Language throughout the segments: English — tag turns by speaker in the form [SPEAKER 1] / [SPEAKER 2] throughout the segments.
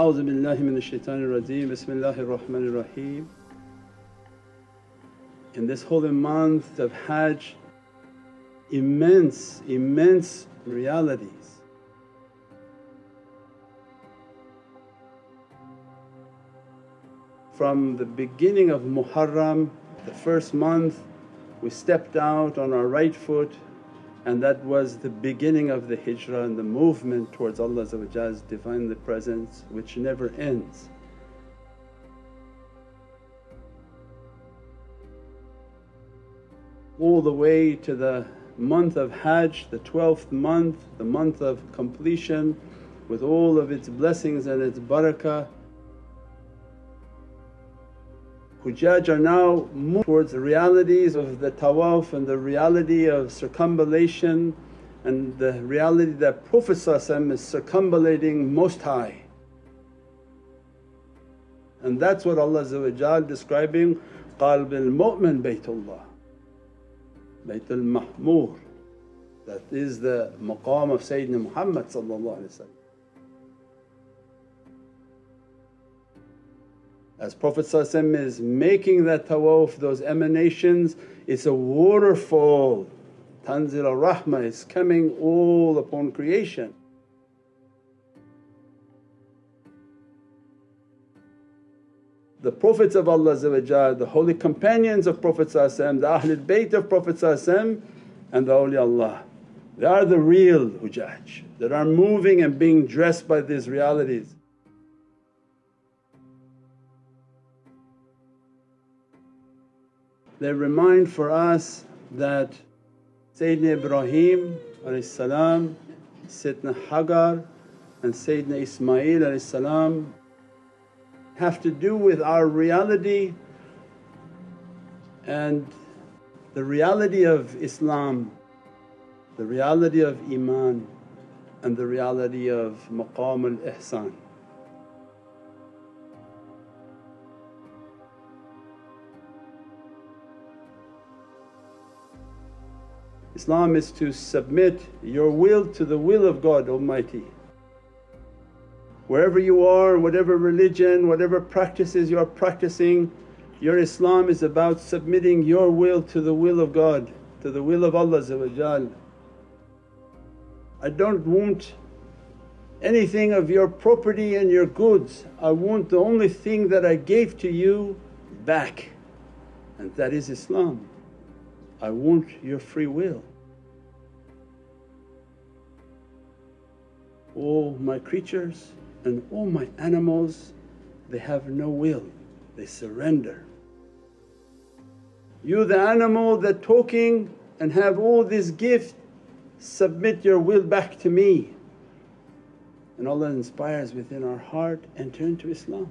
[SPEAKER 1] أعوذ بالله من الشaitan الرجيم بسم الله الرحمن الرحيم In this holy month of Hajj immense, immense realities. From the beginning of Muharram, the first month we stepped out on our right foot and that was the beginning of the hijrah and the movement towards Allah's Divinely Presence which never ends. All the way to the month of Hajj, the 12th month, the month of completion with all of its blessings and its barakah. Hujjaj are now moving towards the realities of the tawaf and the reality of circumambulation and the reality that Prophet is circumambulating most high. And that's what Allah describing, qalb al-mu'min baytullah, Baytul Ma'mur. That is the maqam of Sayyidina Muhammad As Prophet is making that tawaf, those emanations, it's a waterfall. Tanzil rahmah is coming all upon creation. The Prophets of Allah the holy companions of Prophet the Ahlul Bayt of Prophet and the awliyaullah. They are the real hujaj that are moving and being dressed by these realities. They remind for us that Sayyidina Ibrahim Sayyidina Hagar and Sayyidina Ismail have to do with our reality and the reality of Islam, the reality of Iman and the reality of maqam al-ihsan. Islam is to submit your will to the will of God Almighty. Wherever you are, whatever religion, whatever practices you are practicing, your Islam is about submitting your will to the will of God, to the will of Allah I don't want anything of your property and your goods, I want the only thing that I gave to you back and that is Islam. I want your free will. All my creatures and all my animals they have no will, they surrender. You the animal that talking and have all this gift submit your will back to me. And Allah inspires within our heart, and turn to Islam.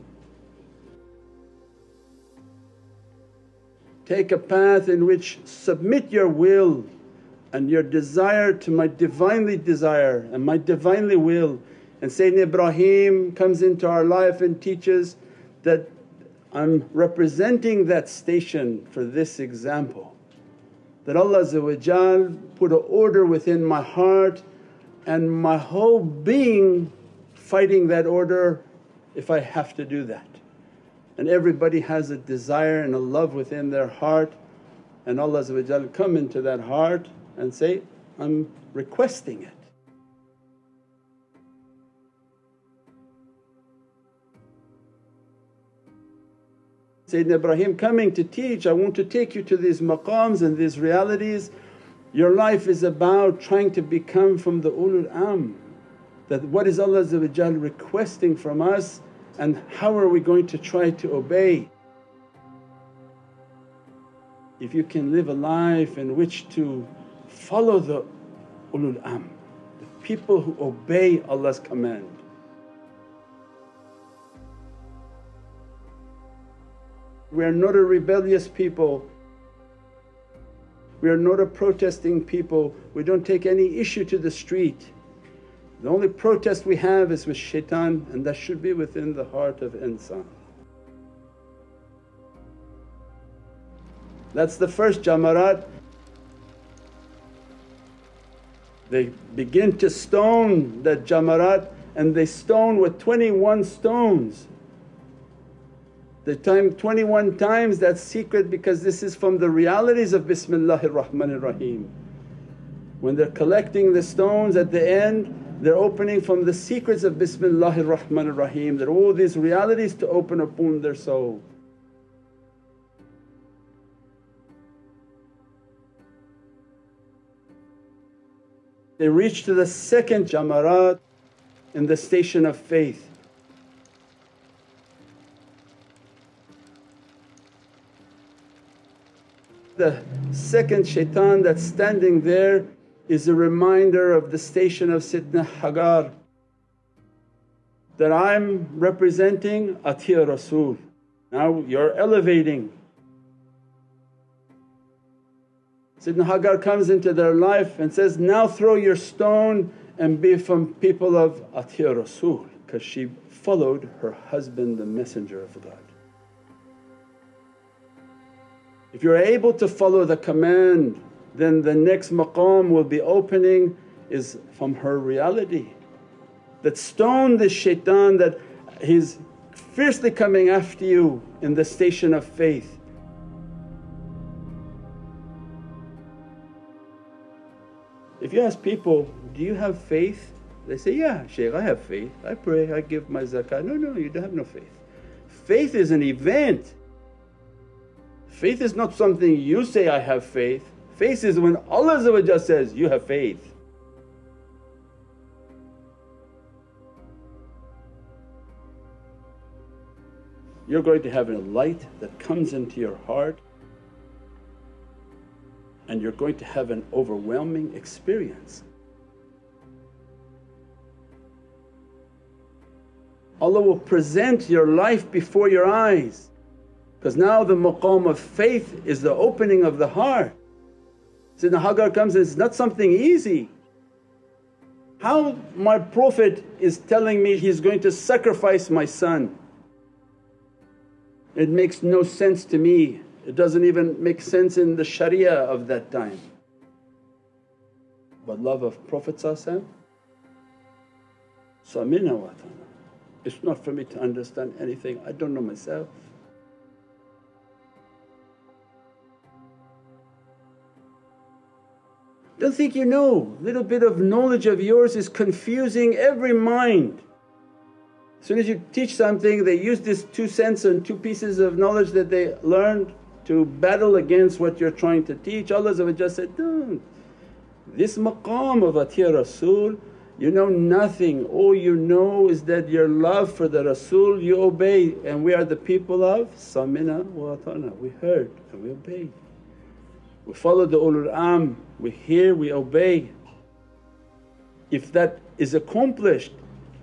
[SPEAKER 1] Take a path in which submit your will and your desire to my Divinely desire and my Divinely will. And Sayyidina Ibrahim comes into our life and teaches that I'm representing that station for this example. That Allah put an order within my heart and my whole being fighting that order if I have to do that. And everybody has a desire and a love within their heart and Allah come into that heart and say, I'm requesting it. Sayyidina Ibrahim coming to teach, I want to take you to these maqams and these realities. Your life is about trying to become from the ulul amr that what is Allah requesting from us and how are we going to try to obey. If you can live a life in which to follow the ulul amr, the people who obey Allah's command. We are not a rebellious people, we are not a protesting people, we don't take any issue to the street. The only protest we have is with shaitan and that should be within the heart of insan. That's the first jamarat. They begin to stone that jamarat and they stone with 21 stones. The time 21 times that's secret because this is from the realities of Bismillahir Rahmanir Rahim. When they're collecting the stones at the end they're opening from the secrets of Bismillahir Rahmanir Rahim that all these realities to open upon their soul. They reach to the second jamarat in the station of faith. The second shaitan that's standing there is a reminder of the station of Sitna Hagar that I'm representing Atiya Rasul. Now you're elevating. Sidna Hagar comes into their life and says, now throw your stone and be from people of Atiya Rasul because she followed her husband the messenger of God. If you're able to follow the command then the next maqam will be opening is from her reality. That stone this shaitan that he's fiercely coming after you in the station of faith. If you ask people, do you have faith? They say, yeah Shaykh I have faith, I pray, I give my zakah. No, no, you don't have no faith. Faith is an event. Faith is not something you say, I have faith. Faith is when Allah says, you have faith. You're going to have a light that comes into your heart and you're going to have an overwhelming experience. Allah will present your life before your eyes because now the maqam of faith is the opening of the heart. Sayyidina Hagar comes and it's not something easy. How my Prophet is telling me he's going to sacrifice my son. It makes no sense to me, it doesn't even make sense in the sharia of that time. But love of Prophet It's not for me to understand anything, I don't know myself. Don't think you know, little bit of knowledge of yours is confusing every mind. As soon as you teach something they use this two cents and two pieces of knowledge that they learned to battle against what you're trying to teach. Allah said, don't. This maqam of Atiya Rasul you know nothing, all you know is that your love for the Rasul you obey and we are the people of sami'na wa ata'na, we heard and we obeyed. We follow the ulul amr, we hear, we obey. If that is accomplished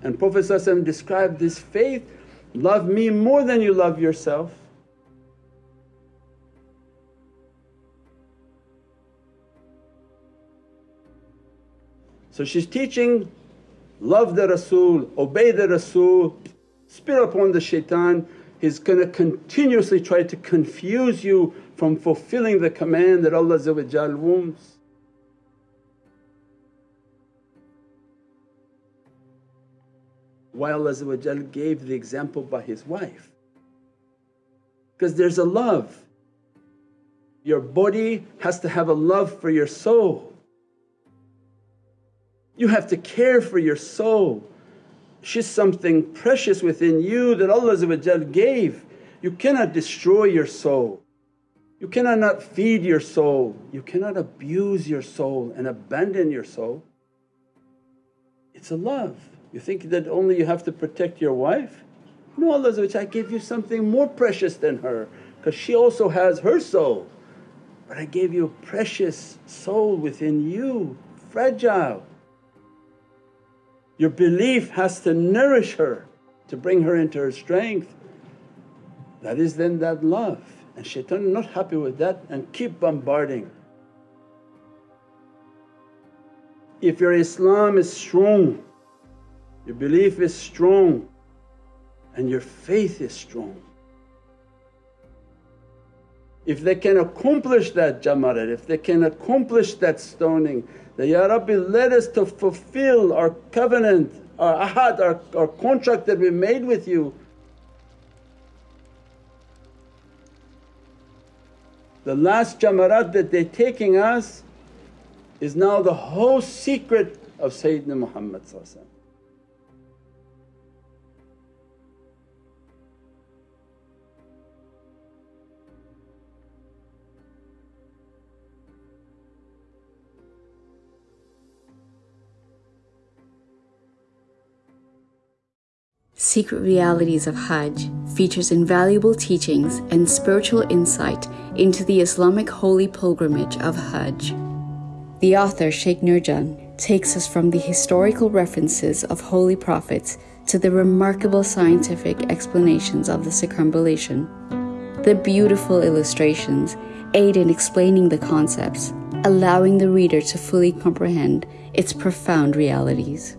[SPEAKER 1] and Prophet described this faith, love me more than you love yourself. So she's teaching, love the Rasul, obey the Rasul, spit upon the shaitan. He's gonna continuously try to confuse you from fulfilling the command that Allah wants. Why Allah gave the example by His wife because there's a love. Your body has to have a love for your soul. You have to care for your soul. She's something precious within you that Allah gave. You cannot destroy your soul. You cannot not feed your soul, you cannot abuse your soul and abandon your soul. It's a love. You think that only you have to protect your wife? No, Allah I gave you something more precious than her because she also has her soul. But I gave you a precious soul within you, fragile. Your belief has to nourish her to bring her into her strength. That is then that love and shaitan not happy with that and keep bombarding. If your Islam is strong your belief is strong and your faith is strong. If they can accomplish that jamarat, if they can accomplish that stoning, that, Ya Rabbi let us to fulfill our covenant, our ahad, our, our contract that we made with you. The last jamarat that they're taking us is now the whole secret of Sayyidina Muhammad
[SPEAKER 2] Secret Realities of Hajj features invaluable teachings and spiritual insight into the Islamic holy pilgrimage of Hajj. The author, Sheikh Nurjan, takes us from the historical references of holy prophets to the remarkable scientific explanations of the circumambulation. The beautiful illustrations aid in explaining the concepts, allowing the reader to fully comprehend its profound realities.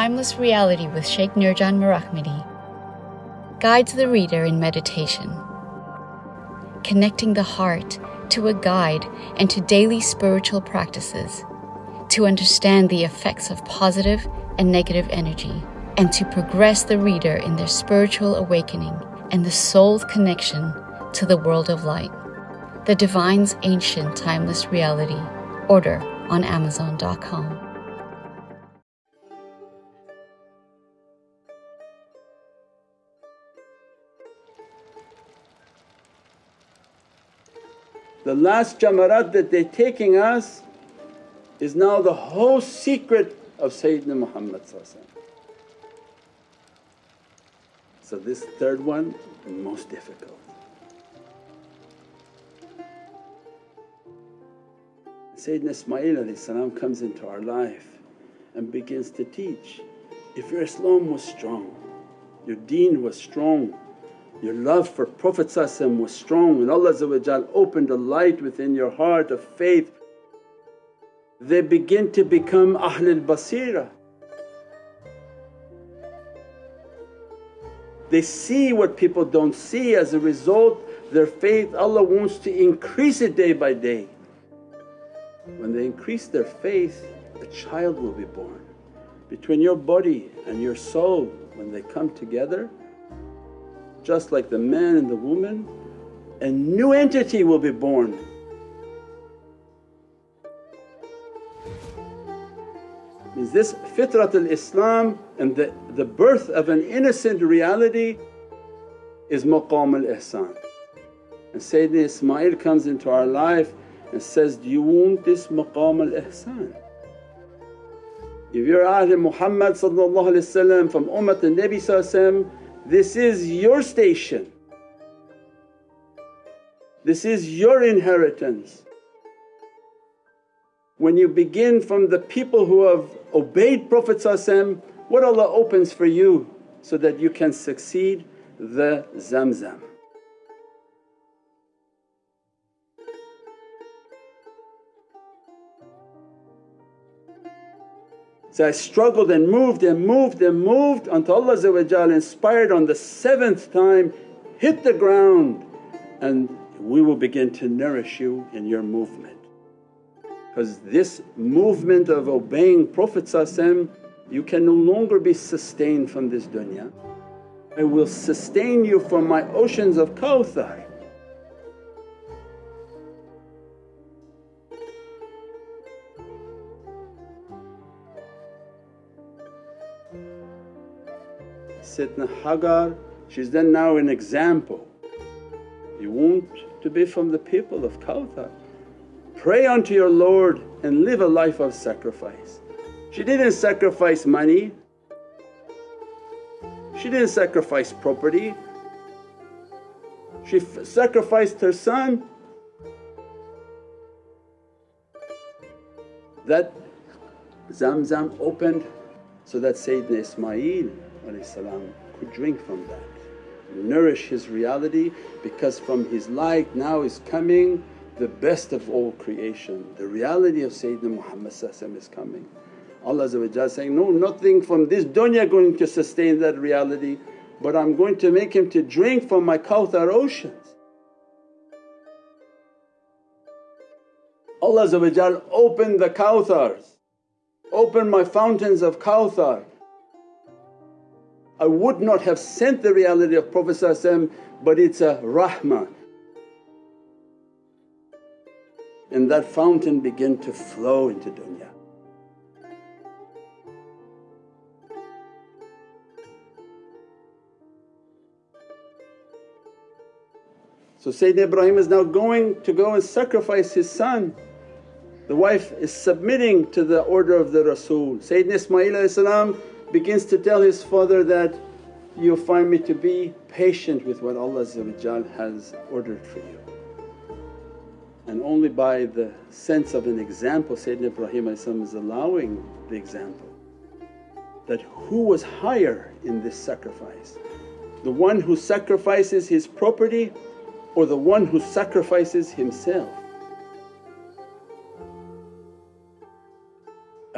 [SPEAKER 2] Timeless Reality with Sheikh Nurjan Mirahmadi guides the reader in meditation, connecting the heart to a guide and to daily spiritual practices to understand the effects of positive and negative energy and to progress the reader in their spiritual awakening and the soul's connection to the world of light. The Divine's Ancient Timeless Reality. Order on Amazon.com.
[SPEAKER 1] The last jamarat that they're taking us is now the whole secret of Sayyidina Muhammad So this third one most difficult. Sayyidina Ismail comes into our life and begins to teach. If your Islam was strong, your deen was strong, your love for Prophet was strong and Allah opened a light within your heart of faith. They begin to become Ahlul Basira. They see what people don't see as a result their faith Allah wants to increase it day by day. When they increase their faith a child will be born. Between your body and your soul when they come together just like the man and the woman, a new entity will be born. Means this fitratul Islam and the, the birth of an innocent reality is maqam al ihsan. And Sayyidina Ismail comes into our life and says, Do you want this maqam al ihsan? If you're Ahl Muhammad from Ummat al Nabi this is your station, this is your inheritance. When you begin from the people who have obeyed Prophet what Allah opens for you so that you can succeed the Zamzam. So I struggled and moved and moved and moved until Allah inspired on the seventh time, hit the ground and we will begin to nourish you in your movement. Because this movement of obeying Prophet you can no longer be sustained from this dunya. I will sustain you from my oceans of Kawthar. Sayyidina Hagar, she's then now an example. You want to be from the people of Kawthar. Pray unto your Lord and live a life of sacrifice. She didn't sacrifice money, she didn't sacrifice property, she sacrificed her son. That Zamzam opened so that Sayyidina Ismail could drink from that, nourish his reality because from his light now is coming the best of all creation. The reality of Sayyidina Muhammad is coming. Allah saying, no nothing from this dunya going to sustain that reality but I'm going to make him to drink from my Kawthar oceans. Allah open the Kawthars, open my fountains of Kawthar. I would not have sent the reality of Prophet but it's a rahmah. And that fountain began to flow into dunya. So Sayyidina Ibrahim is now going to go and sacrifice his son. The wife is submitting to the order of the Rasul. Sayyidina Ismail begins to tell his father that, you find me to be patient with what Allah has ordered for you. And only by the sense of an example Sayyidina Ibrahim is allowing the example that who was higher in this sacrifice? The one who sacrifices his property or the one who sacrifices himself.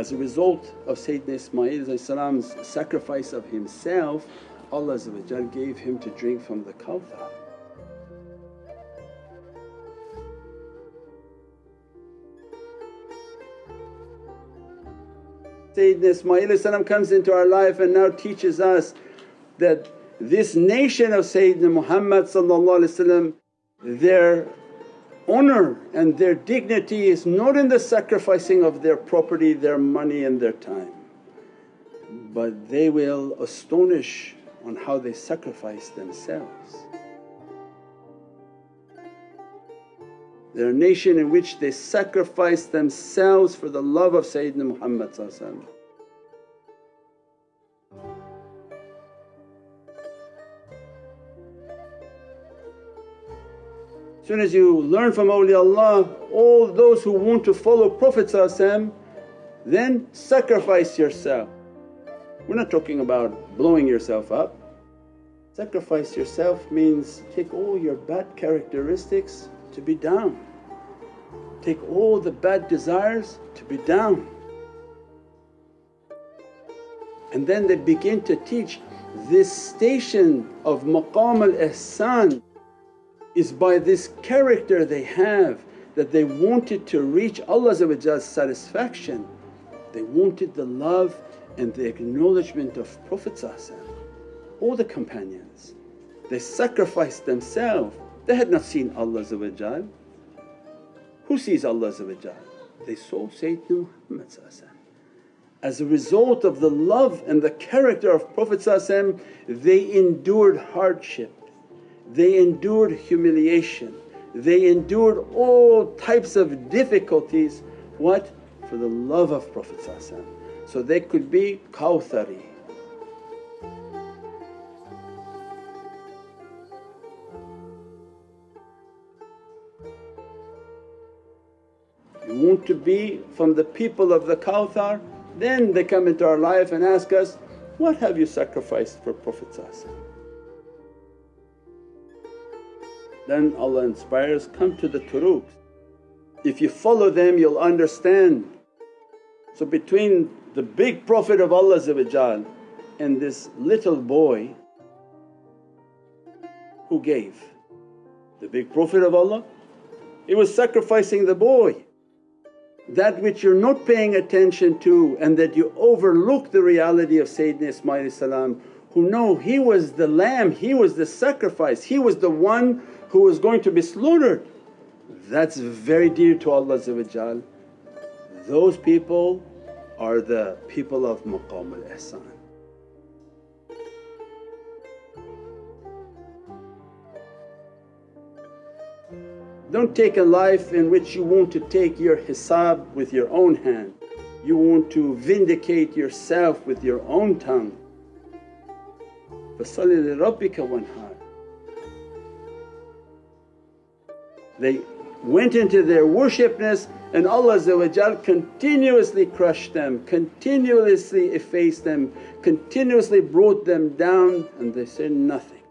[SPEAKER 1] As a result of Sayyidina Ismail's sacrifice of himself, Allah gave him to drink from the Kawthar. Sayyidina Ismail comes into our life and now teaches us that this nation of Sayyidina Muhammad their honor and their dignity is not in the sacrificing of their property, their money and their time but they will astonish on how they sacrifice themselves. They're a nation in which they sacrifice themselves for the love of Sayyidina Muhammad Soon as you learn from awliyaullah, all those who want to follow Prophet then sacrifice yourself. We're not talking about blowing yourself up. Sacrifice yourself means take all your bad characteristics to be down, take all the bad desires to be down. And then they begin to teach this station of maqam al-ihsan is by this character they have that they wanted to reach Allah's satisfaction. They wanted the love and the acknowledgement of Prophet all the companions. They sacrificed themselves, they had not seen Allah Who sees Allah They saw Sayyidina Muhammad As a result of the love and the character of Prophet they endured hardship they endured humiliation, they endured all types of difficulties. What? For the love of Prophet so they could be Kawthari. You want to be from the people of the Kawthar, then they come into our life and ask us, what have you sacrificed for Prophet then Allah inspires, come to the turuqs. If you follow them you'll understand. So between the big Prophet of Allah and this little boy who gave? The big Prophet of Allah, he was sacrificing the boy. That which you're not paying attention to and that you overlook the reality of Sayyidina Ismail who know he was the lamb, he was the sacrifice, he was the one who is going to be slaughtered. That's very dear to Allah Those people are the people of maqam al-ihsan. Don't take a life in which you want to take your hisab with your own hand, you want to vindicate yourself with your own tongue. فَصَلِّ لِرَبِّكَ وَانْحَارٍ They went into their worshipness and Allah continuously crushed them, continuously effaced them, continuously brought them down and they said nothing.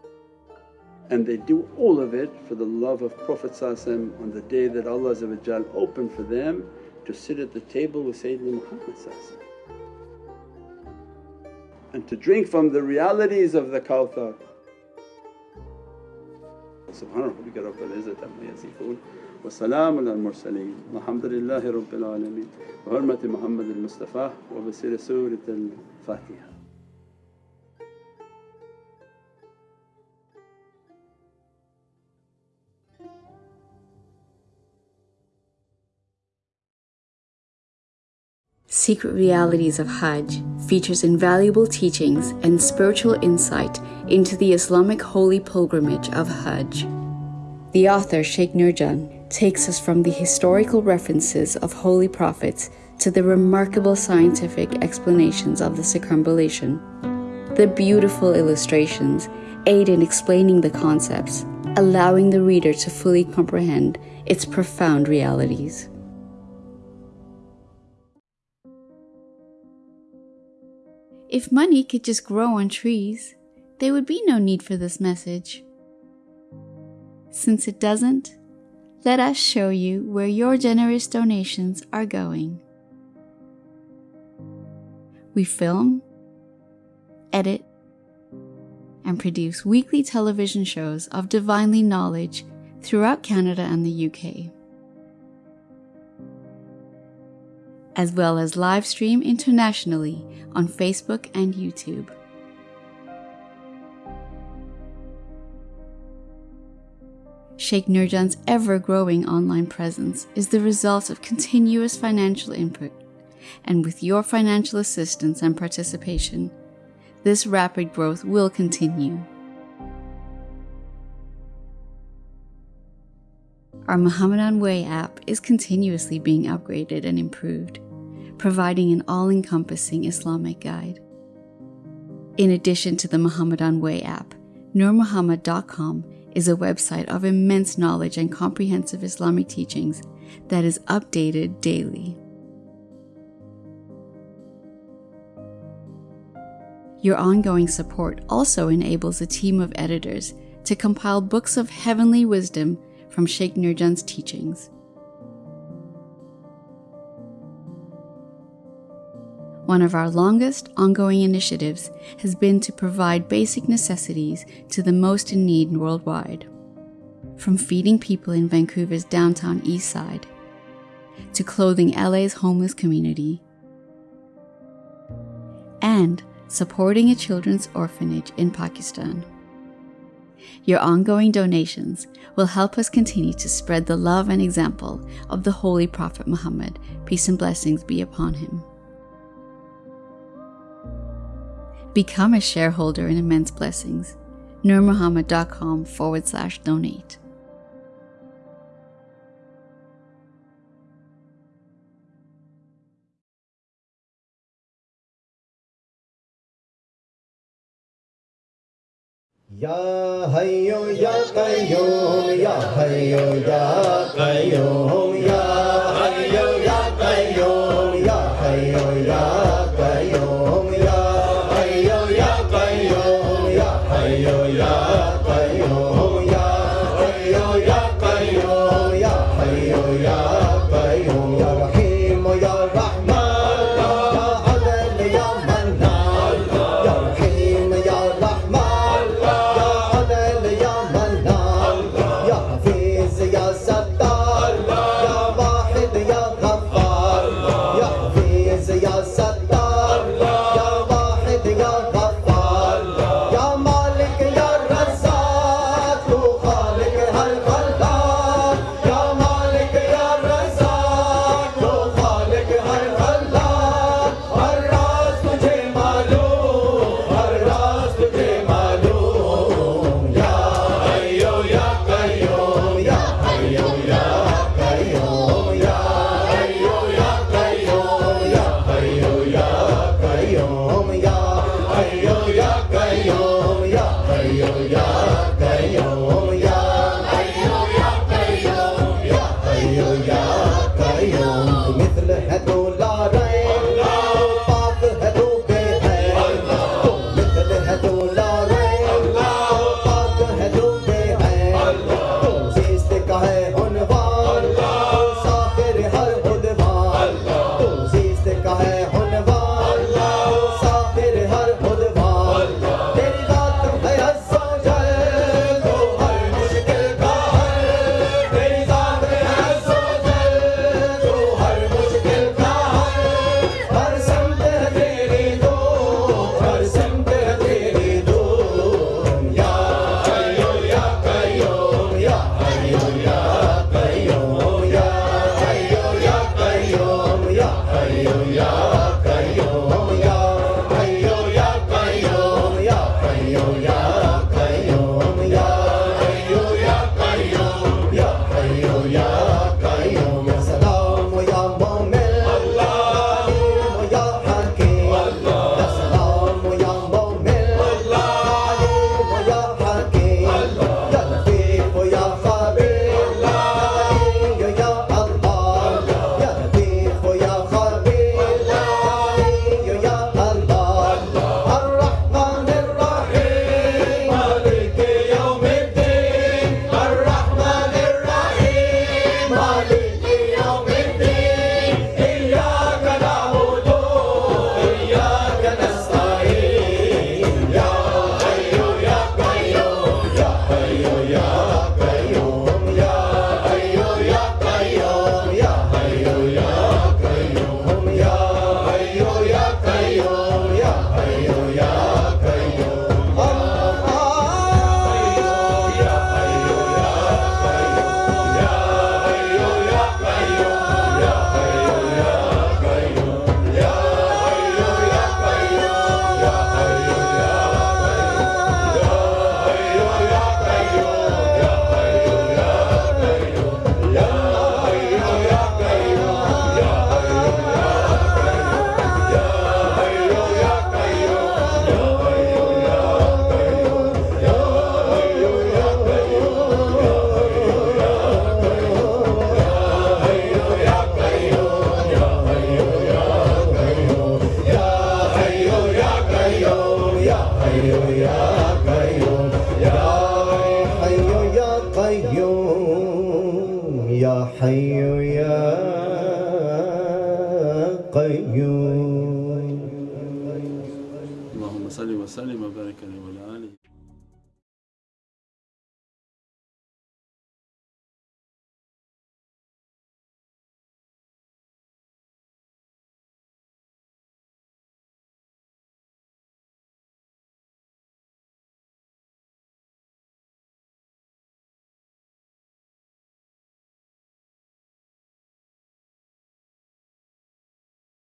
[SPEAKER 1] And they do all of it for the love of Prophet on the day that Allah opened for them to sit at the table with Sayyidina Muhammad and to drink from the realities of the Kawthar. وسبحان ربك رب العزة عما يصفون وسلام على المرسلين والحمد لله رب العالمين. بحرمة محمد المصطفى وبسيرة سورة الفاتحة.
[SPEAKER 2] Secret Realities of Hajj features invaluable teachings and spiritual insight into the Islamic holy pilgrimage of Hajj. The author, Sheikh Nurjan, takes us from the historical references of holy prophets to the remarkable scientific explanations of the circumambulation. The beautiful illustrations aid in explaining the concepts, allowing the reader to fully comprehend its profound realities. If money could just grow on trees, there would be no need for this message. Since it doesn't, let us show you where your generous donations are going. We film, edit, and produce weekly television shows of divinely knowledge throughout Canada and the UK. as well as live stream internationally on Facebook and YouTube. Sheikh Nurjan's ever growing online presence is the result of continuous financial input, and with your financial assistance and participation, this rapid growth will continue. Our Muhammadan Way app is continuously being upgraded and improved, providing an all encompassing Islamic guide. In addition to the Muhammadan Way app, NurMuhammad.com is a website of immense knowledge and comprehensive Islamic teachings that is updated daily. Your ongoing support also enables a team of editors to compile books of heavenly wisdom from Sheikh Nurjan's teachings. One of our longest ongoing initiatives has been to provide basic necessities to the most in need worldwide. From feeding people in Vancouver's downtown east side, to clothing LA's homeless community, and supporting a children's orphanage in Pakistan. Your ongoing donations will help us continue to spread the love and example of the Holy Prophet Muhammad, peace and blessings be upon him. Become a shareholder in Immense Blessings. NurMuhammad.com forward slash donate.
[SPEAKER 3] या हयो या कयो या हयो या
[SPEAKER 4] कयो